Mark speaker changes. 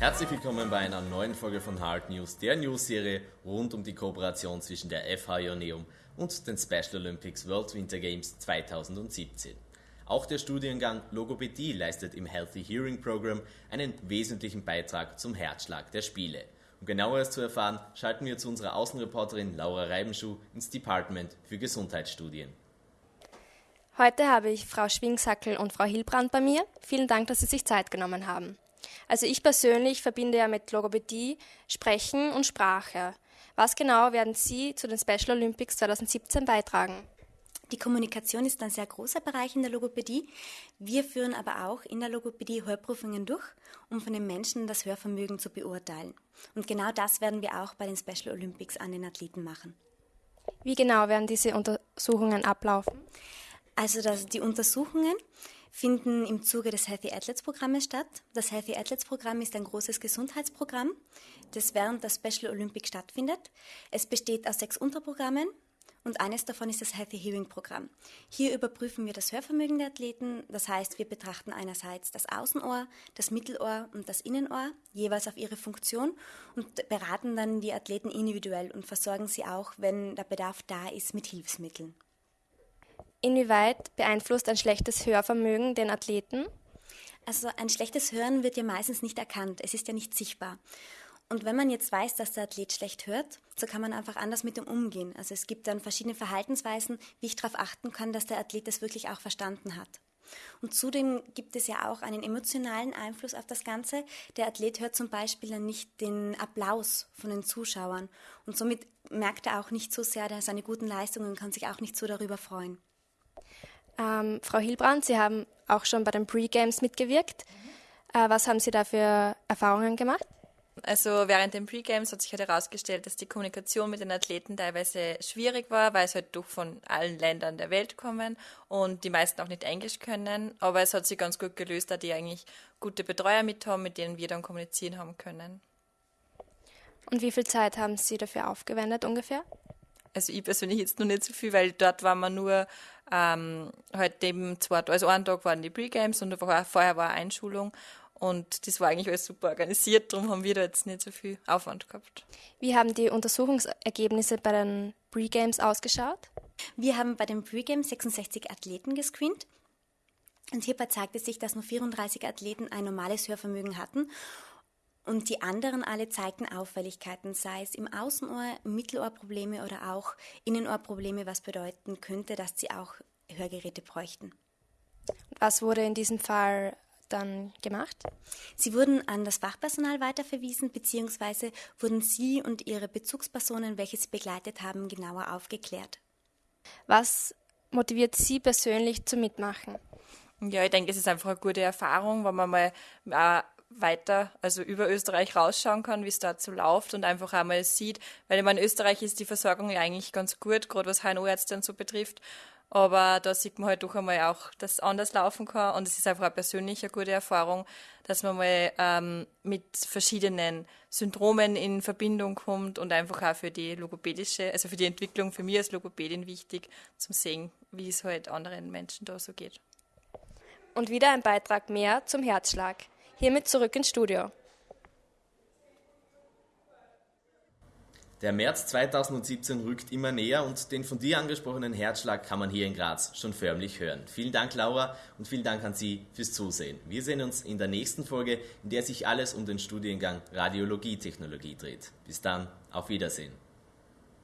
Speaker 1: Herzlich willkommen bei einer neuen Folge von Hard News, der News-Serie rund um die Kooperation zwischen der FH Ioneum und den Special Olympics World Winter Games 2017. Auch der Studiengang Logopädie leistet im Healthy Hearing Program einen wesentlichen Beitrag zum Herzschlag der Spiele. Um genaueres zu erfahren, schalten wir zu unserer Außenreporterin Laura Reibenschuh ins Department für Gesundheitsstudien.
Speaker 2: Heute habe ich Frau Schwingsackel und Frau Hilbrand bei mir. Vielen Dank, dass Sie sich Zeit genommen haben. Also ich persönlich verbinde ja mit Logopädie Sprechen und Sprache. Was genau werden Sie zu den Special Olympics 2017 beitragen?
Speaker 3: Die Kommunikation ist ein sehr großer Bereich in der Logopädie. Wir führen aber auch in der Logopädie Hörprüfungen durch, um von den Menschen das Hörvermögen zu beurteilen. Und genau das werden wir auch bei den Special Olympics an den Athleten machen.
Speaker 2: Wie genau werden diese Untersuchungen ablaufen?
Speaker 3: Also das, die Untersuchungen finden im Zuge des Healthy Athletes Programmes statt. Das Healthy Athletes Programm ist ein großes Gesundheitsprogramm, das während der Special Olympics stattfindet. Es besteht aus sechs Unterprogrammen und eines davon ist das Healthy Hearing Programm. Hier überprüfen wir das Hörvermögen der Athleten. Das heißt, wir betrachten einerseits das Außenohr, das Mittelohr und das Innenohr, jeweils auf ihre Funktion und beraten dann die Athleten individuell und versorgen sie auch, wenn der Bedarf da ist, mit Hilfsmitteln.
Speaker 2: Inwieweit beeinflusst ein schlechtes Hörvermögen den Athleten?
Speaker 3: Also ein schlechtes Hören wird ja meistens nicht erkannt, es ist ja nicht sichtbar. Und wenn man jetzt weiß, dass der Athlet schlecht hört, so kann man einfach anders mit ihm umgehen. Also es gibt dann verschiedene Verhaltensweisen, wie ich darauf achten kann, dass der Athlet das wirklich auch verstanden hat. Und zudem gibt es ja auch einen emotionalen Einfluss auf das Ganze. Der Athlet hört zum Beispiel dann nicht den Applaus von den Zuschauern und somit merkt er auch nicht so sehr seine guten Leistungen und kann sich auch nicht so darüber freuen.
Speaker 2: Ähm, Frau Hilbrand, Sie haben auch schon bei den Pre-Games mitgewirkt. Äh, was haben Sie da für Erfahrungen gemacht?
Speaker 4: Also während den Pre-Games hat sich halt herausgestellt, dass die Kommunikation mit den Athleten teilweise schwierig war, weil es halt doch von allen Ländern der Welt kommen und die meisten auch nicht Englisch können. Aber es hat sich ganz gut gelöst, da die eigentlich gute Betreuer mit haben, mit denen wir dann kommunizieren haben können.
Speaker 2: Und wie viel Zeit haben Sie dafür aufgewendet ungefähr?
Speaker 4: Also ich persönlich jetzt noch nicht so viel, weil dort waren wir nur ähm, halt eben zwei, also einen Tag waren die Pre-Games und vorher war eine Einschulung und das war eigentlich alles super organisiert, darum haben wir da jetzt nicht so viel Aufwand gehabt.
Speaker 2: Wie haben die Untersuchungsergebnisse bei den Pre-Games ausgeschaut?
Speaker 3: Wir haben bei den Pre-Games 66 Athleten gescreent und hierbei zeigte sich, dass nur 34 Athleten ein normales Hörvermögen hatten und die anderen alle zeigten Auffälligkeiten, sei es im Außenohr, Mittelohrprobleme oder auch Innenohrprobleme, was bedeuten könnte, dass sie auch Hörgeräte bräuchten.
Speaker 2: Was wurde in diesem Fall dann gemacht?
Speaker 3: Sie wurden an das Fachpersonal weiterverwiesen, beziehungsweise wurden Sie und Ihre Bezugspersonen, welche Sie begleitet haben, genauer aufgeklärt.
Speaker 2: Was motiviert Sie persönlich zum Mitmachen?
Speaker 4: Ja, ich denke, es ist einfach eine gute Erfahrung, wenn man mal äh, weiter, also über Österreich rausschauen kann, wie es dazu läuft und einfach einmal sieht, weil ich meine, in Österreich ist die Versorgung ja eigentlich ganz gut, gerade was HNO-Ärzte so betrifft. Aber da sieht man halt doch einmal auch, dass es anders laufen kann. Und es ist einfach eine persönliche gute Erfahrung, dass man mal ähm, mit verschiedenen Syndromen in Verbindung kommt und einfach auch für die logopädische, also für die Entwicklung für mich als Logopädin wichtig, zum sehen, wie es halt anderen Menschen da so geht.
Speaker 2: Und wieder ein Beitrag mehr zum Herzschlag. Hiermit zurück ins Studio.
Speaker 1: Der März 2017 rückt immer näher und den von dir angesprochenen Herzschlag kann man hier in Graz schon förmlich hören. Vielen Dank, Laura, und vielen Dank an Sie fürs Zusehen. Wir sehen uns in der nächsten Folge, in der sich alles um den Studiengang Radiologietechnologie dreht. Bis dann, auf Wiedersehen.